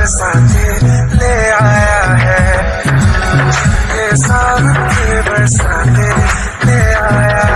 फिर सांझे ले आया है। ये साल के बरसाते ले आया